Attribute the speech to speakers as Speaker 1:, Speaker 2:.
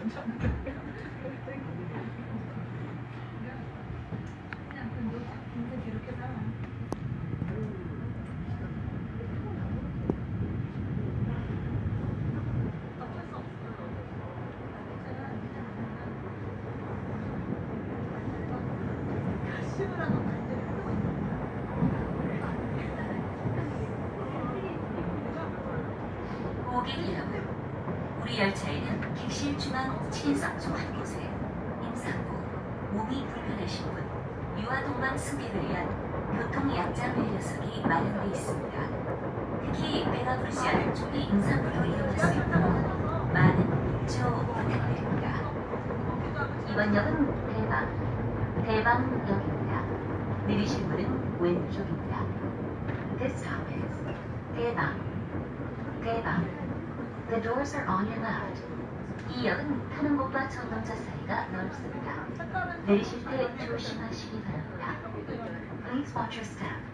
Speaker 1: 고객님 우리 열차에는 객실 중앙 7인석 중한 곳에 임산부, 몸이 불편하신 분, 유아동반 승객을 위한 교통 약자 배려석이 마련되어 있습니다. 특히 배가 부르지 않은 쪽이 임산부로 있도록 많은 조 부탁드립니다. 이번 역은 대방, 대방역입니다. 내리실 문은 왼쪽입니다. This stop is 대방, 대방. The doors are on your left. 이 역은 타는 곳과 전동차 사이가 넓습니다. 내리실 때 조심하시기 바랍니다. Please watch your step